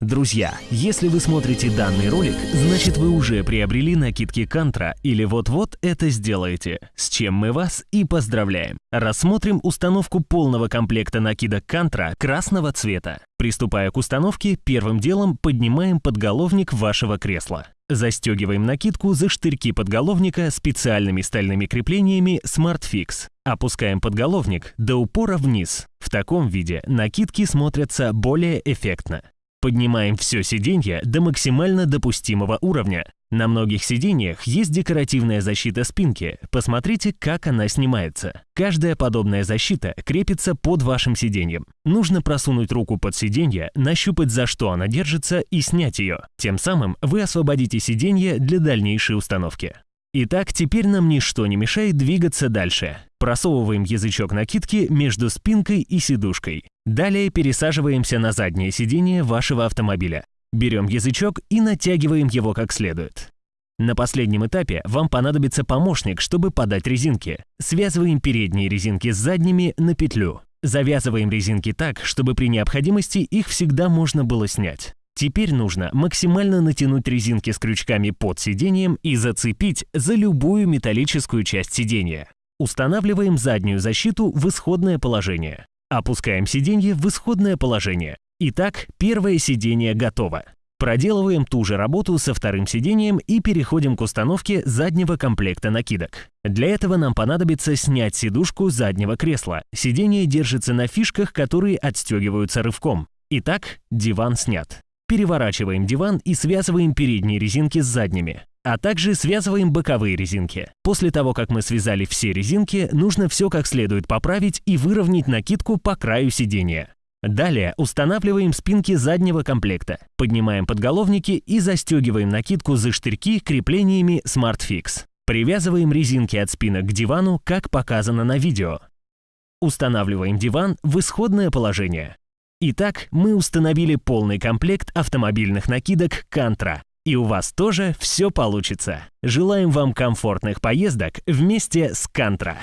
Друзья, если вы смотрите данный ролик, значит вы уже приобрели накидки Кантра или вот-вот это сделаете, с чем мы вас и поздравляем. Рассмотрим установку полного комплекта накидок Кантра красного цвета. Приступая к установке, первым делом поднимаем подголовник вашего кресла. Застегиваем накидку за штырьки подголовника специальными стальными креплениями SmartFix. Опускаем подголовник до упора вниз. В таком виде накидки смотрятся более эффектно. Поднимаем все сиденье до максимально допустимого уровня. На многих сиденьях есть декоративная защита спинки. Посмотрите, как она снимается. Каждая подобная защита крепится под вашим сиденьем. Нужно просунуть руку под сиденье, нащупать за что она держится и снять ее. Тем самым вы освободите сиденье для дальнейшей установки. Итак, теперь нам ничто не мешает двигаться дальше. Просовываем язычок накидки между спинкой и сидушкой. Далее пересаживаемся на заднее сиденье вашего автомобиля. Берем язычок и натягиваем его как следует. На последнем этапе вам понадобится помощник, чтобы подать резинки. Связываем передние резинки с задними на петлю. Завязываем резинки так, чтобы при необходимости их всегда можно было снять. Теперь нужно максимально натянуть резинки с крючками под сиденьем и зацепить за любую металлическую часть сиденья. Устанавливаем заднюю защиту в исходное положение. Опускаем сиденье в исходное положение. Итак, первое сиденье готово. Проделываем ту же работу со вторым сиденьем и переходим к установке заднего комплекта накидок. Для этого нам понадобится снять сидушку заднего кресла. Сиденье держится на фишках, которые отстегиваются рывком. Итак, диван снят. Переворачиваем диван и связываем передние резинки с задними, а также связываем боковые резинки. После того, как мы связали все резинки, нужно все как следует поправить и выровнять накидку по краю сидения. Далее устанавливаем спинки заднего комплекта, поднимаем подголовники и застегиваем накидку за штырьки креплениями SmartFix. Привязываем резинки от спинок к дивану, как показано на видео. Устанавливаем диван в исходное положение. Итак, мы установили полный комплект автомобильных накидок Кантра. И у вас тоже все получится. Желаем вам комфортных поездок вместе с Кантра.